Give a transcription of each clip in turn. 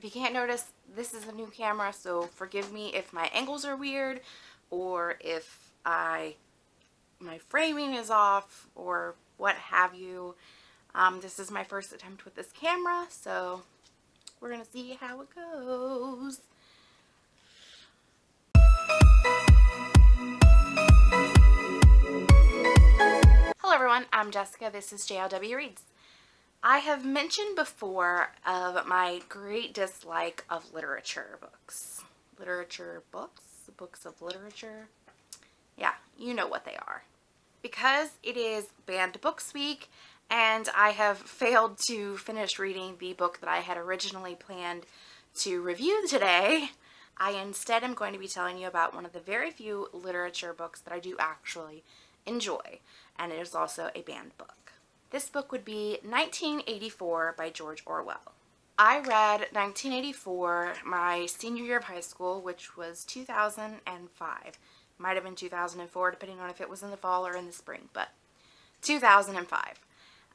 If you can't notice, this is a new camera, so forgive me if my angles are weird or if I my framing is off or what have you. Um, this is my first attempt with this camera, so we're going to see how it goes. Hello everyone, I'm Jessica. This is JLW Reads. I have mentioned before of my great dislike of literature books. Literature books? Books of literature? Yeah, you know what they are. Because it is Banned Books Week and I have failed to finish reading the book that I had originally planned to review today, I instead am going to be telling you about one of the very few literature books that I do actually enjoy, and it is also a banned book. This book would be 1984 by George Orwell. I read 1984 my senior year of high school, which was 2005. Might have been 2004, depending on if it was in the fall or in the spring, but 2005.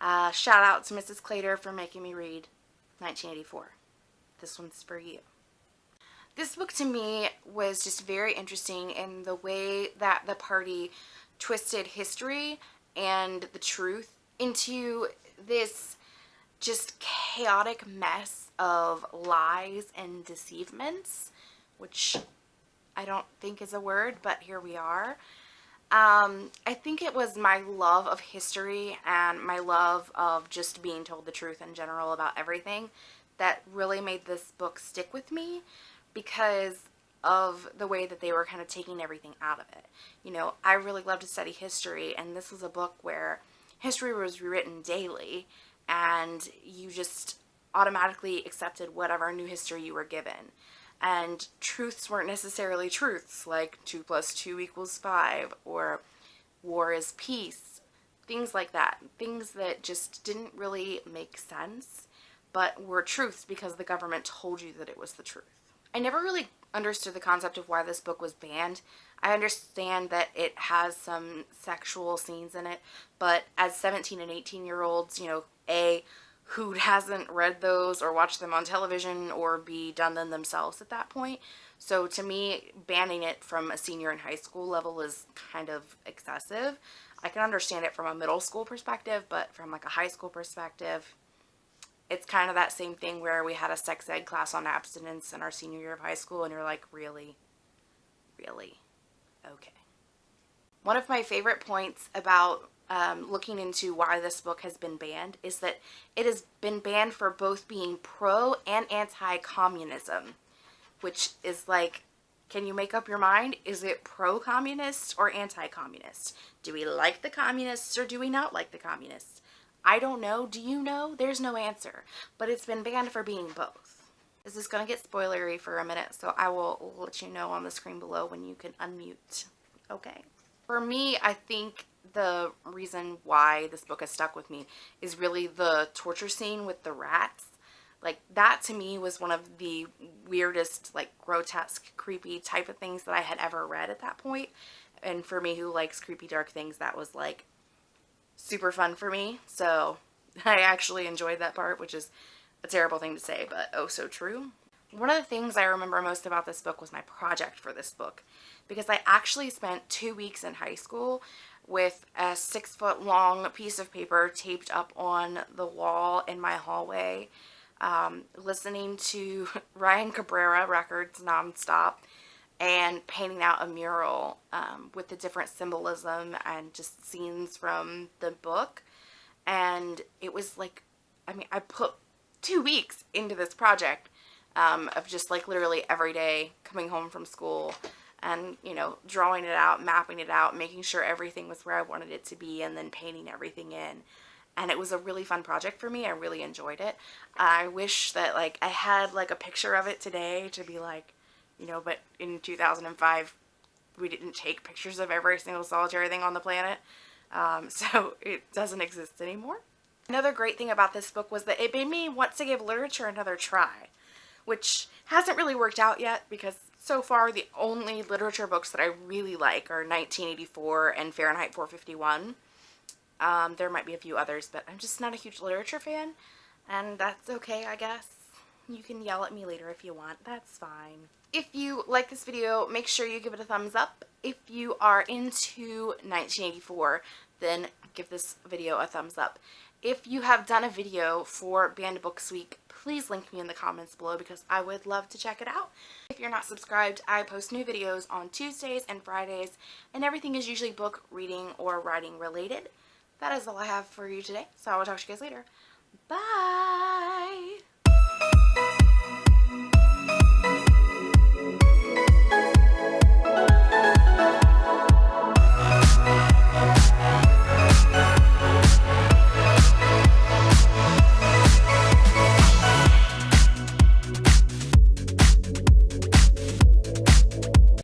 Uh, shout out to Mrs. Clater for making me read 1984. This one's for you. This book to me was just very interesting in the way that the party twisted history and the truth into this just chaotic mess of lies and deceivements, which I don't think is a word, but here we are. Um, I think it was my love of history and my love of just being told the truth in general about everything that really made this book stick with me because of the way that they were kind of taking everything out of it. You know, I really love to study history and this was a book where history was rewritten daily and you just automatically accepted whatever new history you were given. And truths weren't necessarily truths like 2 plus 2 equals 5 or war is peace things like that. Things that just didn't really make sense but were truths because the government told you that it was the truth. I never really understood the concept of why this book was banned I understand that it has some sexual scenes in it but as 17 and 18 year olds you know a who hasn't read those or watched them on television or be done them themselves at that point. So to me, banning it from a senior in high school level is kind of excessive. I can understand it from a middle school perspective, but from like a high school perspective, it's kind of that same thing where we had a sex ed class on abstinence in our senior year of high school and you're like, really? Really? Okay. One of my favorite points about um, looking into why this book has been banned is that it has been banned for both being pro and anti-communism, which is like, can you make up your mind? Is it pro-communist or anti-communist? Do we like the communists or do we not like the communists? I don't know. Do you know? There's no answer. But it's been banned for being both. This is going to get spoilery for a minute, so I will let you know on the screen below when you can unmute. Okay. For me, I think the reason why this book has stuck with me is really the torture scene with the rats. Like that to me was one of the weirdest, like grotesque, creepy type of things that I had ever read at that point. And for me who likes creepy dark things, that was like super fun for me. So I actually enjoyed that part, which is a terrible thing to say, but oh so true. One of the things I remember most about this book was my project for this book because I actually spent two weeks in high school with a six foot long piece of paper taped up on the wall in my hallway um, listening to Ryan Cabrera records nonstop and painting out a mural um, with the different symbolism and just scenes from the book and it was like I mean I put two weeks into this project um, of just like literally every day coming home from school and you know drawing it out mapping it out making sure everything was where I wanted it to be and then painting everything in. And it was a really fun project for me. I really enjoyed it. I wish that like I had like a picture of it today to be like you know but in 2005 we didn't take pictures of every single solitary thing on the planet. Um, so it doesn't exist anymore another great thing about this book was that it made me want to give literature another try which hasn't really worked out yet because so far the only literature books that I really like are 1984 and Fahrenheit 451. Um, there might be a few others, but I'm just not a huge literature fan, and that's okay, I guess. You can yell at me later if you want. That's fine. If you like this video, make sure you give it a thumbs up. If you are into 1984, then give this video a thumbs up. If you have done a video for Banned Books Week, please link me in the comments below because I would love to check it out. If you're not subscribed, I post new videos on Tuesdays and Fridays, and everything is usually book, reading, or writing related. That is all I have for you today, so I will talk to you guys later. Bye!